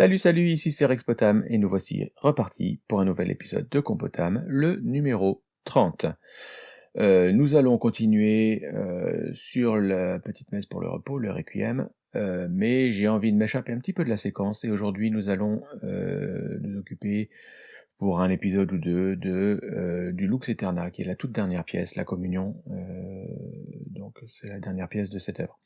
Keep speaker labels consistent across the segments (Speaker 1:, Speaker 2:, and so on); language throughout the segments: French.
Speaker 1: Salut salut, ici c'est Rex Potam et nous voici repartis pour un nouvel épisode de Compotam, le numéro 30. Euh, nous allons continuer euh, sur la petite messe pour le repos, le requiem, euh, mais j'ai envie de m'échapper un petit peu de la séquence et aujourd'hui nous allons nous occuper pour un épisode ou deux de du Lux Eterna, qui est la toute dernière pièce, la communion, donc c'est la dernière pièce de cette œuvre.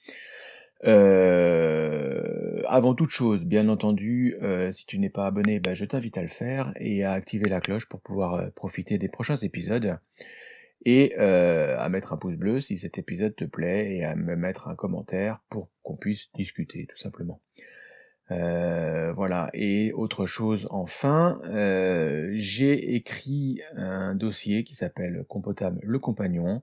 Speaker 1: Euh, avant toute chose, bien entendu, euh, si tu n'es pas abonné, bah, je t'invite à le faire et à activer la cloche pour pouvoir euh, profiter des prochains épisodes et à mettre un pouce bleu si cet épisode te plaît et à me mettre un commentaire pour qu'on puisse discuter tout simplement. voilà, et autre chose enfin, j'ai écrit un dossier qui s'appelle Compotable le compagnon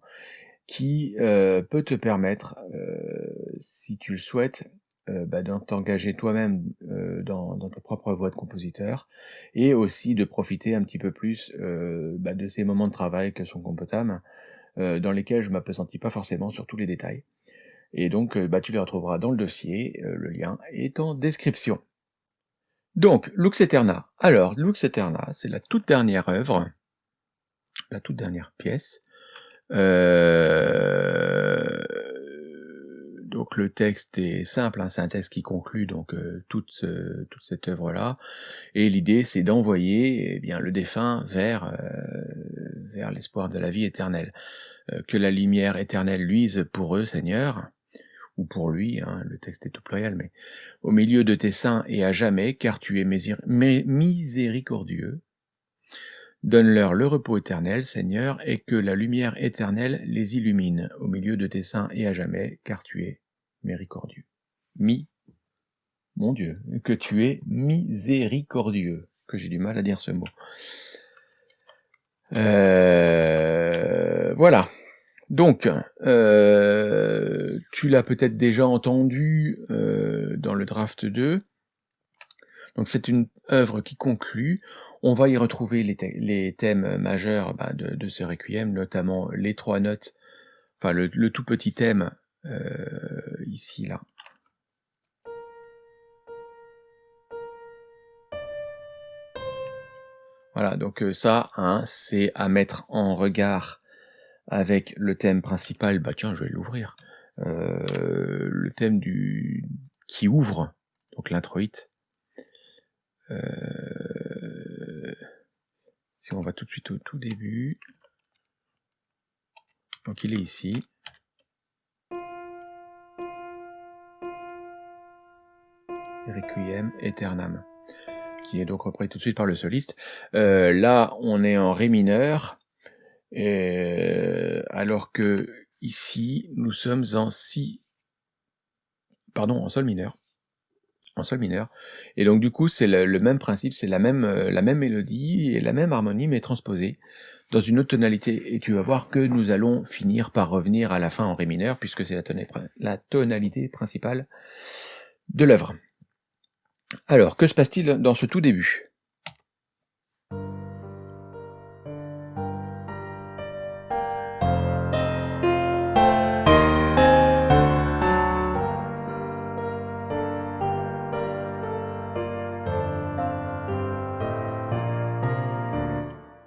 Speaker 1: qui euh, peut te permettre, euh, si tu le souhaites, euh, bah, de t'engager toi-même dans, ta propre voie de compositeur, et aussi de profiter un petit peu plus bah, de ces moments de travail que sont Compotam, dans lesquels je ne m'appesantis pas forcément sur tous les détails. Et donc, bah, tu les retrouveras dans le dossier, le lien est en description. Donc, Lux Eterna. Alors, Lux Eterna, c'est la toute dernière œuvre, la toute dernière pièce, euh, donc le texte est simple, hein, c'est un texte qui conclut donc euh, toute, toute cette œuvre-là, et l'idée c'est d'envoyer eh bien le défunt vers, euh, vers l'espoir de la vie éternelle. que la lumière éternelle luise pour eux, Seigneur, ou pour lui, hein, le texte est tout pluriel, mais au milieu de tes saints et à jamais, car tu es miséricordieux, Donne-leur le repos éternel, Seigneur, et que la lumière éternelle les illumine au milieu de tes saints et à jamais, car tu es miséricordieux. Mi, mon Dieu, que tu es miséricordieux, que j'ai du mal à dire ce mot. Euh, voilà. Donc, euh, tu l'as peut-être déjà entendu euh, dans le draft 2. Donc c'est une œuvre qui conclut. On va y retrouver les, thèmes majeurs bah, de, ce requiem, notamment les trois notes, enfin le, tout petit thème euh, ici là. Voilà, donc euh, ça, hein, c'est à mettre en regard avec le thème principal, bah tiens, je vais l'ouvrir, euh, le thème du qui ouvre, donc l'introïte, euh, si on va tout de suite au tout début, donc il est ici. Requiem Eternam, qui est donc repris tout de suite par le soliste. Euh, là, on est en Ré mineur, alors que ici, nous sommes en Si, pardon, en Sol mineur en sol mineur. Et donc du coup, c'est le, même principe, c'est la même, euh, la même mélodie et la même harmonie, mais transposée dans une autre tonalité. Et tu vas voir que nous allons finir par revenir à la fin en ré mineur, puisque c'est la, la tonalité principale de l'œuvre. Alors, que se passe-t-il dans ce tout début?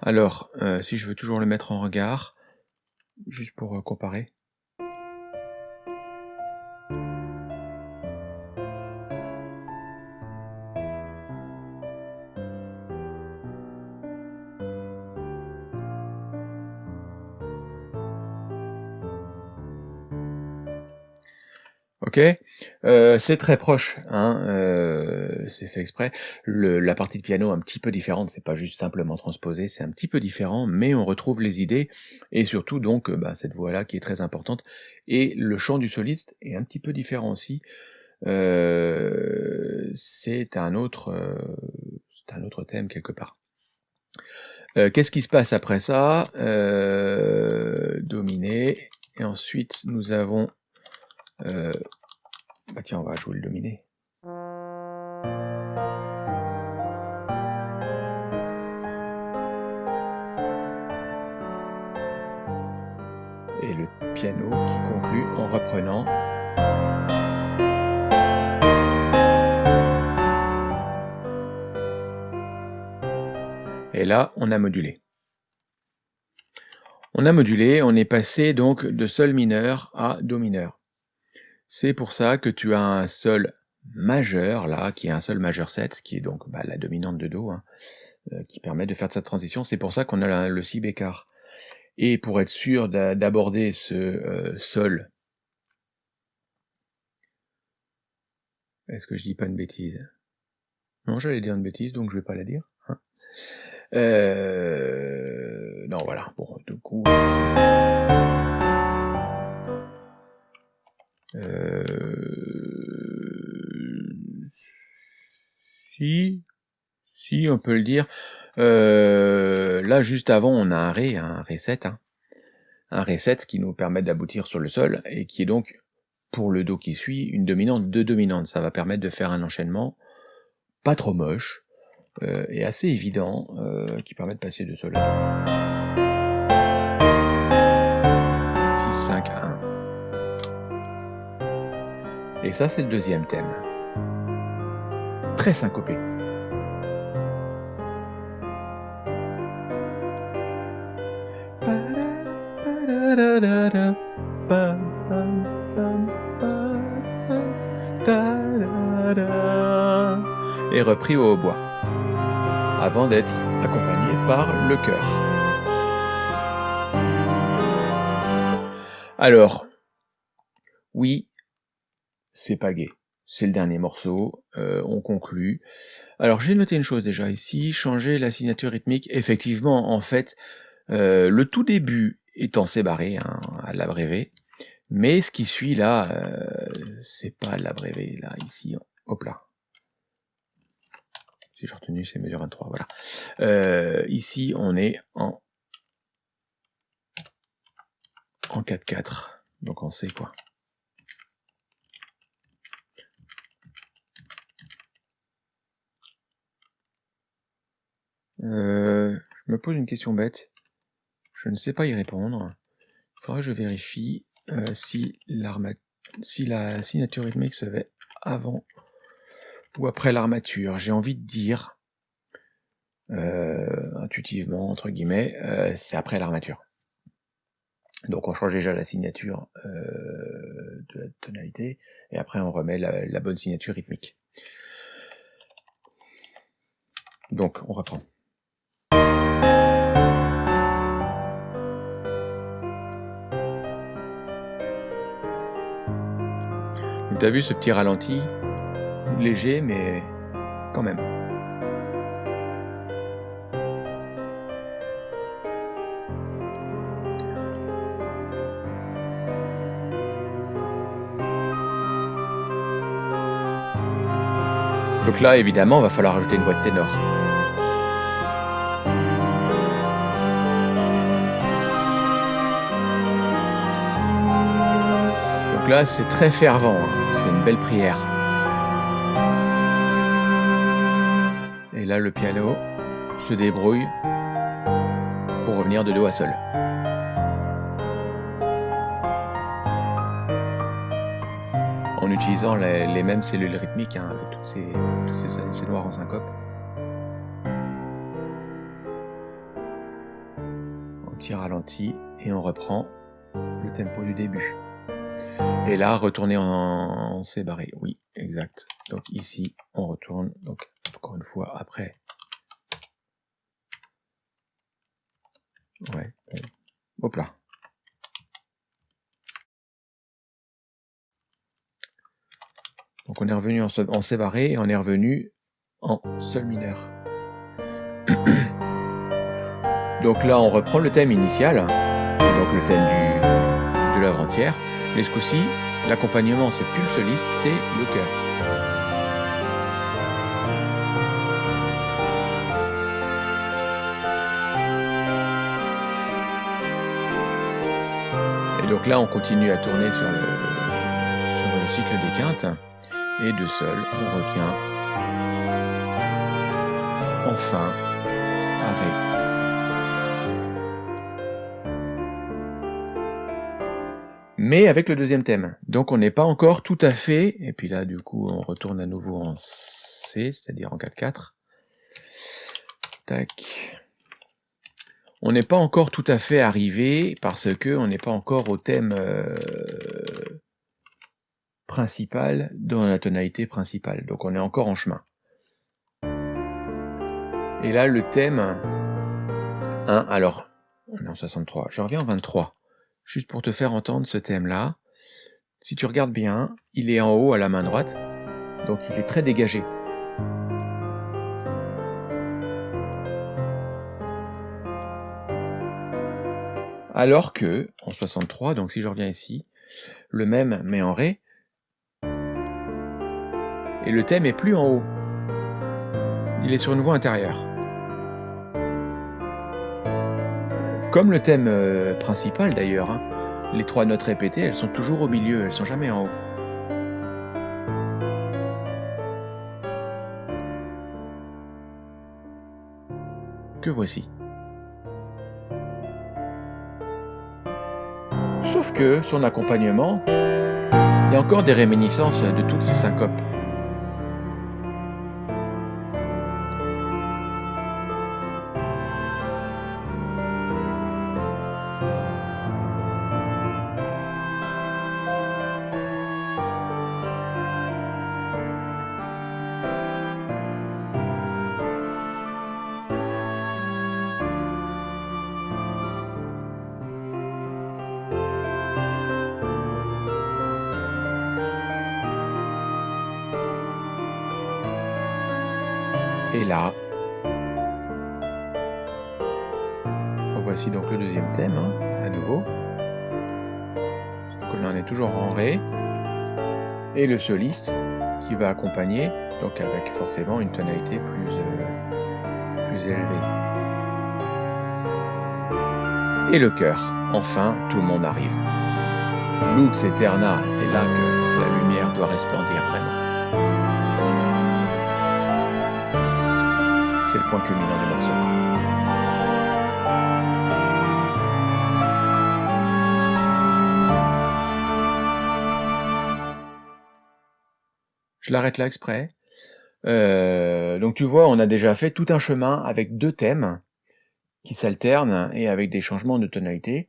Speaker 1: Alors, euh, si je veux toujours le mettre en regard, juste pour euh, comparer. Euh, c'est très proche, hein, euh, c'est fait exprès. la partie de piano un petit peu différente, c'est pas juste simplement transposé, c'est un petit peu différent, mais on retrouve les idées, et surtout donc euh, bah, cette voix-là qui est très importante, et le chant du soliste est un petit peu différent aussi. c'est un autre, c'est un autre thème quelque part. Qu'est-ce qui se passe après ça? Dominé, et ensuite nous avons bah tiens, on va jouer le dominé. Et le piano qui conclut en reprenant. Et là, on a modulé. On a modulé, on est passé donc de sol mineur à do mineur. C'est pour ça que tu as un sol majeur, là, qui est un sol majeur 7, qui est donc bah, la dominante de do, hein, euh, qui permet de faire cette transition. C'est pour ça qu'on a le si bécard. Et pour être sûr d'aborder ce euh, sol, est-ce que je dis pas une bêtise? Non, j'allais dire une bêtise, donc je vais pas la dire. Hein. Euh, non, voilà. Bon, du coup. Euh... Si, si, on peut le dire. Euh, là, juste avant, on a un Ré, un Ré 7, hein. un Ré 7 qui nous permet d'aboutir sur le sol, et qui est donc, pour le Do qui suit, une dominante, deux dominantes. Ça va permettre de faire un enchaînement pas trop moche, euh, et assez évident, euh, qui permet de passer de sol à Do. 6, 5, 1. Et ça, c'est le deuxième thème. Très syncopé. Et repris au hautbois, avant d'être accompagné par le chœur. Alors, c'est pas gay. C'est le dernier morceau, euh, on conclut. Alors j'ai noté une chose déjà ici, changer la signature rythmique. Effectivement, en fait, euh, le tout début étant sébarré hein, à l'abrévé. Mais ce qui suit là, euh, c'est pas l'abrévé, là, ici, hop là. Si j'ai retenu, c'est mesure 23, voilà. Ici, on est en, en 4-4, donc on sait quoi. Euh, je me pose une question bête. Je ne sais pas y répondre. Il faudra que je vérifie euh, si, la signature rythmique se fait avant ou après l'armature. J'ai envie de dire, euh, intuitivement, entre guillemets, euh, c'est après l'armature. Donc on change déjà la signature de la tonalité, et après on remet la bonne signature rythmique. Donc on reprend. T'as vu ce petit ralenti? Léger, mais quand même. Donc là, évidemment, va falloir ajouter une voix de ténor. Donc là, c'est très fervent, hein. c'est une belle prière. Et là, le piano se débrouille pour revenir de Do à Sol. En utilisant les, mêmes cellules rythmiques, hein, avec toutes ces, ces, noirs en syncope. On tire ralenti et on reprend le tempo du début. Et là, retourner en, C barré. Oui, exact. Donc ici, on retourne. Donc encore une fois, après. Ouais. Hop là. Donc on est revenu en, en C barré et on est revenu en Sol mineur. donc là, on reprend le thème initial, donc le thème de l'œuvre entière. Mais ce coup-ci, l'accompagnement, c'est plus le soliste, c'est le chœur. Et donc là, on continue à tourner sur le, sur le cycle des quintes. Et de sol, on revient enfin à Ré. Mais avec le deuxième thème. Donc on n'est pas encore tout à fait, et puis là du coup on retourne à nouveau en C, c'est-à-dire en 4-4. Tac. on n'est pas encore tout à fait arrivé parce que on n'est pas encore au thème euh, principal dans la tonalité principale. Donc on est encore en chemin. Et là, le thème 1, alors, on est en 63, je reviens en 23, juste pour te faire entendre ce thème-là. Si tu regardes bien, il est en haut à la main droite, donc il est très dégagé. Alors que, en 63, donc si je reviens ici, le même mais en Ré, et le thème est plus en haut. Il est sur une voix intérieure. Comme le thème euh, principal d'ailleurs, hein. les trois notes répétées, elles sont toujours au milieu, elles sont jamais en haut. Que voici. Sauf que son accompagnement, il y a encore des réminiscences de toutes ces syncopes. Et là, voici donc le deuxième thème, hein, à nouveau. Donc là on est toujours en Ré. Et le soliste qui va accompagner, donc avec forcément une tonalité plus, euh, plus élevée. Et le chœur. Enfin, tout le monde arrive. Lux Eterna, c'est là que la lumière doit resplendir vraiment. Morceau. Je l'arrête là exprès. Euh, donc tu vois, on a déjà fait tout un chemin avec deux thèmes qui s'alternent et avec des changements de tonalité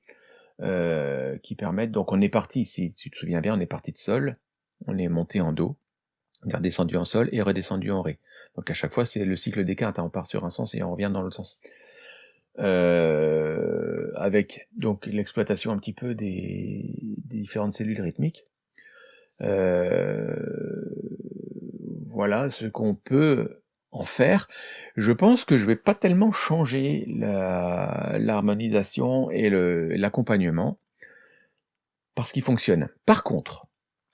Speaker 1: euh, qui permettent... Donc on est parti, si tu te souviens bien, on est parti de Sol, on est monté en Do, redescendu en Sol et redescendu en Ré. Donc à chaque fois, c'est le cycle des quintes, hein. on part sur un sens et on revient dans l'autre sens. Euh, avec donc l'exploitation un petit peu des, différentes cellules rythmiques. Euh, voilà ce qu'on peut en faire. Je pense que je vais pas tellement changer l'harmonisation et l'accompagnement parce qu'il fonctionne. Par contre,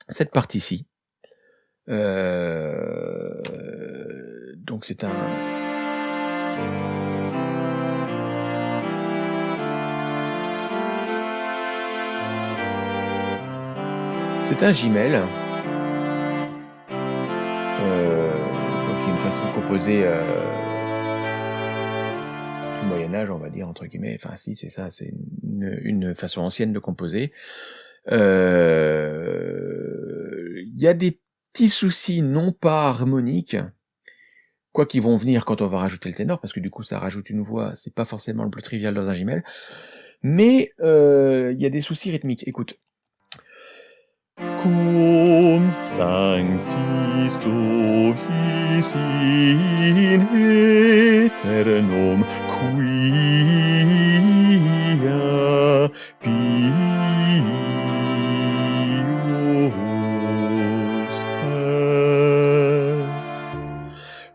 Speaker 1: cette partie-ci, euh, donc c'est un... C'est un gimel. Euh, donc une façon de composer euh, du Moyen-Âge, on va dire, entre guillemets. Enfin si, c'est ça, c'est une, façon ancienne de composer. Il y a des petits soucis non pas harmoniques, quoi qu'ils vont venir quand on va rajouter le ténor, parce que du coup ça rajoute une voix, c'est pas forcément le plus trivial dans un gimel, mais euh, il y a des soucis rythmiques. Écoute.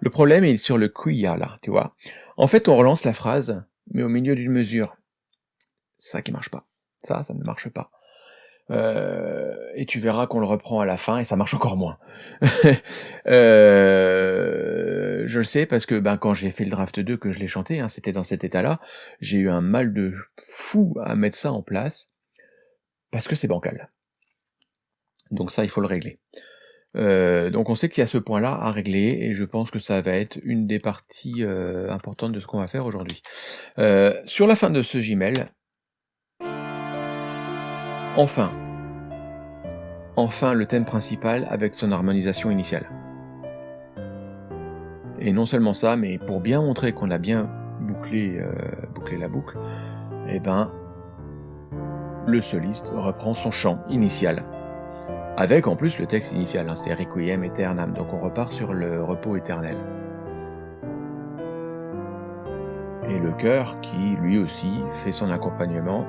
Speaker 1: Le problème est sur le quia, là, tu vois. En fait, on relance la phrase, mais au milieu d'une mesure. Ça qui marche pas. Ça, ça ne marche pas. Euh, et tu verras qu'on le reprend à la fin et ça marche encore moins. euh, je le sais parce que ben, quand j'ai fait le draft 2 que je l'ai chanté, hein, c'était dans cet état-là, j'ai eu un mal de fou à mettre ça en place parce que c'est bancal. Donc ça, il faut le régler. Euh, donc on sait qu'il y a ce point-là à régler, et je pense que ça va être une des parties euh, importantes de ce qu'on va faire aujourd'hui. Euh, sur la fin de ce Gmail, enfin, enfin le thème principal avec son harmonisation initiale. Et non seulement ça, mais pour bien montrer qu'on a bien bouclé, la boucle, eh ben, le soliste reprend son chant initial. Avec en plus le texte initial, hein, c'est Requiem Eternam, donc on repart sur le repos éternel. Et le chœur qui lui aussi fait son accompagnement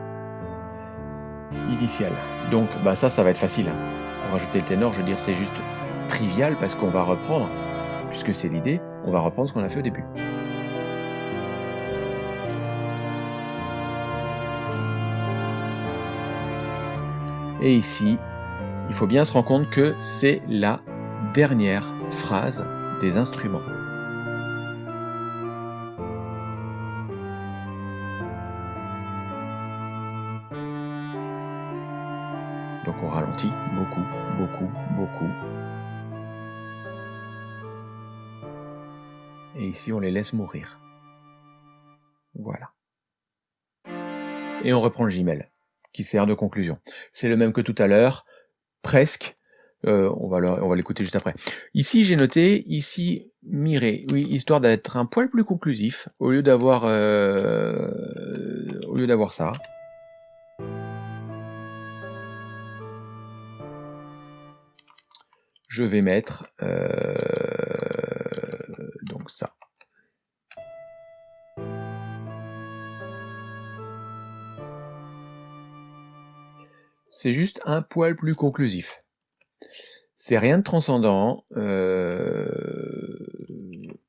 Speaker 1: initial. Donc bah ça, ça va être facile. Hein. Pour rajouter le ténor, je veux dire, c'est juste trivial parce qu'on va reprendre, puisque c'est l'idée, on va reprendre ce qu'on a fait au début. Et ici, il faut bien se rendre compte que c'est la dernière phrase des instruments. Donc on ralentit beaucoup, beaucoup, beaucoup. Et ici on les laisse mourir. Voilà. Et on reprend le gimel, qui sert de conclusion. C'est le même que tout à l'heure, presque. Euh, on va l'écouter juste après. Ici, j'ai noté, ici, miré, oui, histoire d'être un poil plus conclusif, au lieu d'avoir euh, ça. Je vais mettre euh, donc ça. C'est juste un poil plus conclusif. C'est rien de transcendant. Euh,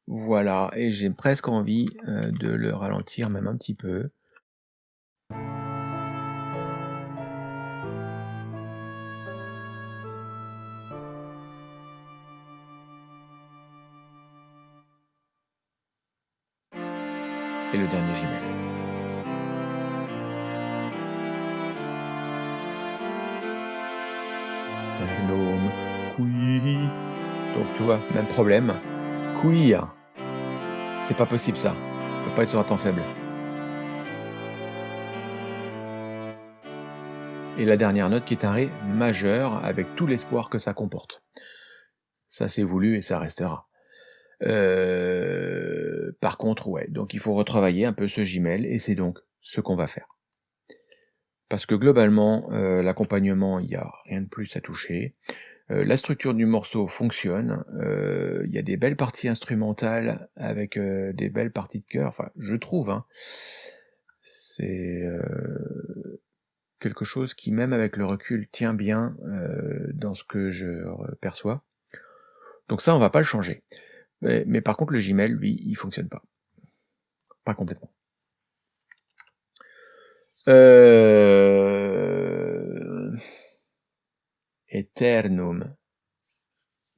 Speaker 1: voilà, et j'ai presque envie euh, de le ralentir même un petit peu. Et le dernier gimel. Donc tu vois, même problème. Queer. C'est pas possible ça. peut pas être sur un temps faible. Et la dernière note qui est un Ré majeur avec tout l'espoir que ça comporte. Ça c'est voulu et ça restera. Euh, par contre, ouais, donc il faut retravailler un peu ce Gmail et c'est donc ce qu'on va faire. Parce que globalement, euh, l'accompagnement, il n'y a rien de plus à toucher. Euh, la structure du morceau fonctionne, euh, il y a des belles parties instrumentales avec des belles parties de chœur, enfin je trouve, hein. c'est quelque chose qui même avec le recul tient bien dans ce que je perçois. Donc ça on va pas le changer. Mais, mais par contre le Gmail, lui, il fonctionne pas. Pas complètement. Euh... Eternum.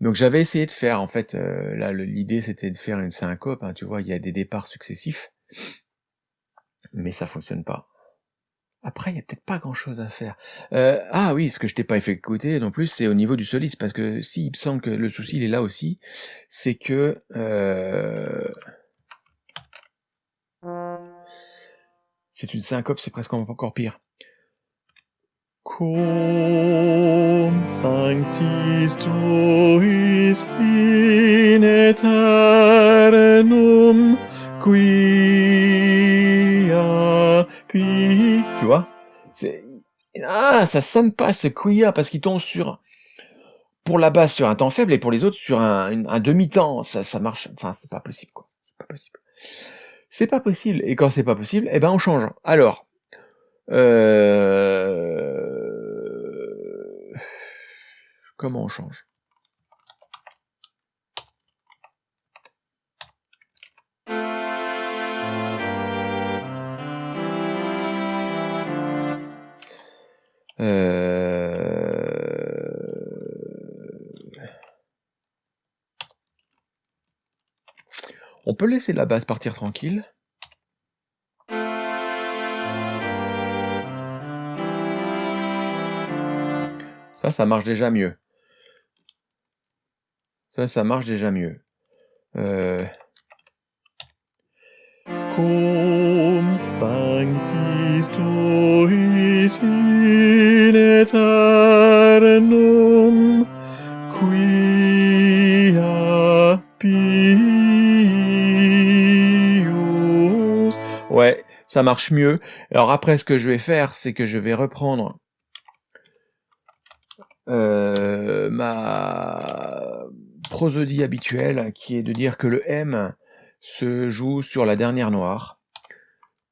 Speaker 1: Donc j'avais essayé de faire, en fait, euh, là l'idée c'était de faire une syncope, hein, tu vois, il y a des départs successifs, mais ça fonctionne pas. Après, il y a peut-être pas grand-chose à faire. Euh, ah oui, ce que je t'ai pas fait écouter non plus, c'est au niveau du soliste, parce que si, il me semble que le souci il est là aussi, c'est que... Euh, C'est une syncope, c'est presque encore pire. Sanctis tuis in eternum quia qui... Tu vois Ah, ça sonne pas ce quia parce qu'il tombe sur... Pour la basse sur un temps faible et pour les autres sur un, un demi-temps. Ça, ça marche... Enfin, c'est pas possible, quoi. C'est pas possible. C'est pas possible. Et quand c'est pas possible, eh ben on change. Alors, euh... comment on change? Euh... On peut laisser la base partir tranquille. Ça, ça marche déjà mieux. Ça, ça marche déjà mieux. Euh... Cum sanctis tuis in eternum quia Ouais, ça marche mieux. Alors après, ce que je vais faire, c'est que je vais reprendre euh, ma prosodie habituelle, qui est de dire que le M se joue sur la dernière noire.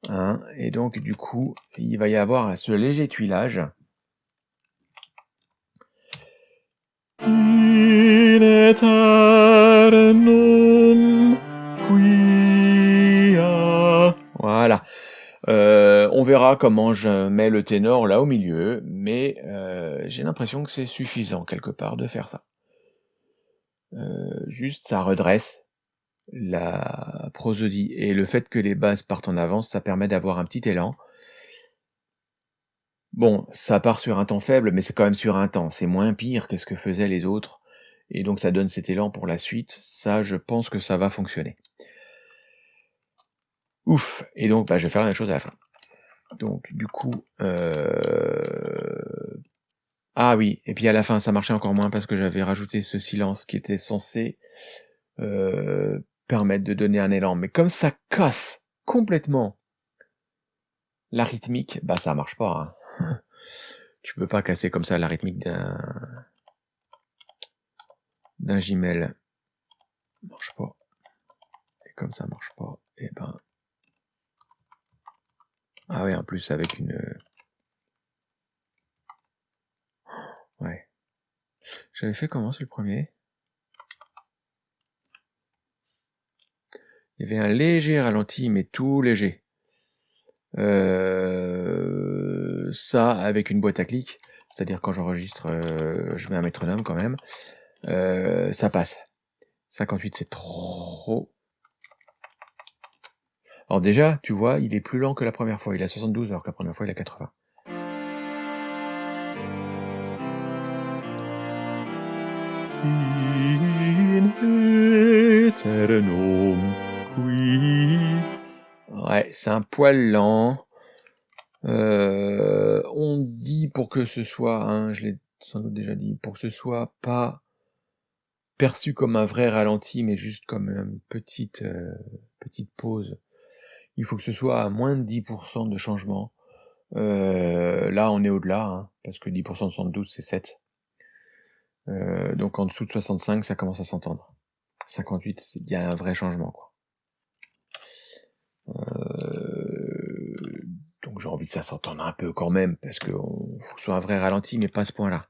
Speaker 1: Hein, et donc, du coup, il va y avoir ce léger tuilage. Voilà. Euh, on verra comment je mets le ténor là au milieu, mais euh, j'ai l'impression que c'est suffisant quelque part de faire ça. Euh, juste ça redresse la prosodie et le fait que les basses partent en avance, ça permet d'avoir un petit élan. Bon, ça part sur un temps faible, mais c'est quand même sur un temps. C'est moins pire que ce que faisaient les autres. Et donc ça donne cet élan pour la suite. Ça, je pense que ça va fonctionner. Ouf Et donc, bah, je vais faire la même chose à la fin. Donc, du coup... Euh... Ah oui, et puis à la fin, ça marchait encore moins parce que j'avais rajouté ce silence qui était censé euh, permettre de donner un élan. Mais comme ça casse complètement la rythmique, bah ça marche pas. Hein. tu peux pas casser comme ça la rythmique d'un d'un Gmail. Marche pas. Et comme ça marche pas, et ben. Ah oui, en plus avec une. Ouais. J'avais fait comment c'est le premier? Il y avait un léger ralenti, mais tout léger. Euh, ça avec une boîte à clics, c'est-à-dire quand j'enregistre, euh, je mets un métronome quand même. Euh, ça passe. 58 c'est trop. Alors déjà, tu vois, il est plus lent que la première fois. Il a 72 alors que la première fois il a 80. Ouais, c'est un poil lent. Euh, on dit pour que ce soit, hein, je l'ai sans doute déjà dit, pour que ce soit pas perçu comme un vrai ralenti, mais juste comme une petite, euh, petite pause. Il faut que ce soit à moins de 10% de changement. Euh, là, on est au-delà, hein, parce que 10% de 72, c'est 7. Euh, donc en dessous de 65, ça commence à s'entendre. 58, il y a un vrai changement. Quoi. donc j'ai envie que ça s'entende un peu quand même, parce qu'il faut que ce soit un vrai ralenti, mais pas à ce point-là.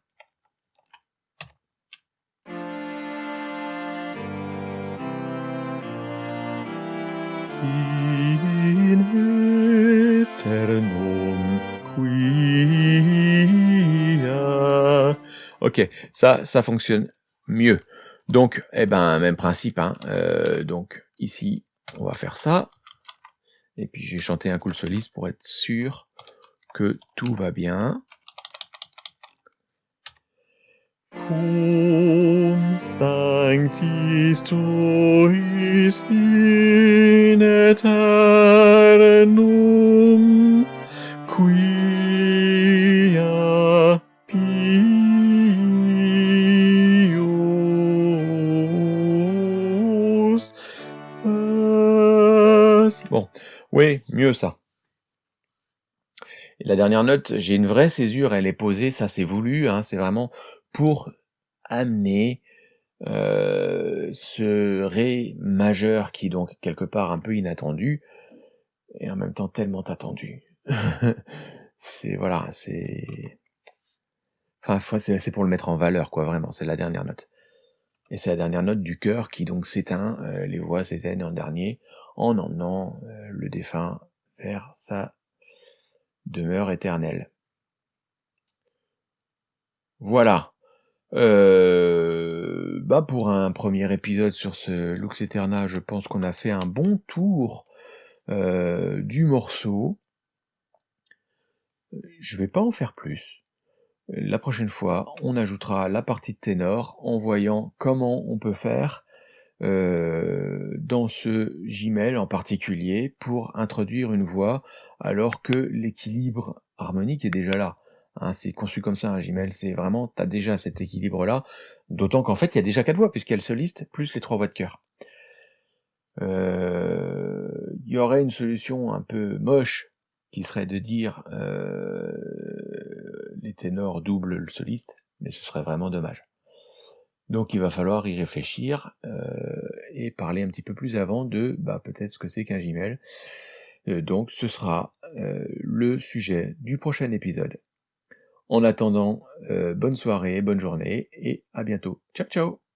Speaker 1: Ok, ça, ça fonctionne mieux. Donc, eh ben, même principe. Hein. Euh, donc, ici, on va faire ça. Et puis, j'ai chanté un cool soliste pour être sûr que tout va bien. Mieux ça. La dernière note, j'ai une vraie césure, elle est posée, ça c'est voulu, hein, c'est vraiment pour amener euh, ce Ré majeur qui donc quelque part un peu inattendu, et en même temps tellement attendu. c'est voilà, c'est... Enfin, c'est pour le mettre en valeur, quoi, vraiment, c'est la dernière note. Et c'est la dernière note du cœur qui donc s'éteint, euh, les voix s'éteignent en dernier, en emmenant euh, le défunt vers sa demeure éternelle. Voilà. Euh, bah pour un premier épisode sur ce Lux Eterna, je pense qu'on a fait un bon tour euh, du morceau. Je vais pas en faire plus. La prochaine fois, on ajoutera la partie de ténor en voyant comment on peut faire euh, dans ce Gmail en particulier pour introduire une voix alors que l'équilibre harmonique est déjà là. Hein, c'est conçu comme ça un Gmail, c'est vraiment, tu déjà cet équilibre-là, d'autant qu'en fait, il y a déjà quatre voix, a le soliste, plus les trois voix de cœur. Euh, il y aurait une solution un peu moche, qui serait de dire, heu, les ténors doublent le soliste, mais ce serait vraiment dommage. Donc il va falloir y réfléchir, heu, et parler un petit peu plus avant de, bah, peut-être ce que c'est qu'un Gimel. Heu, donc ce sera, heu, le sujet du prochain épisode. En attendant, bonne soirée, bonne journée et à bientôt. Ciao, ciao!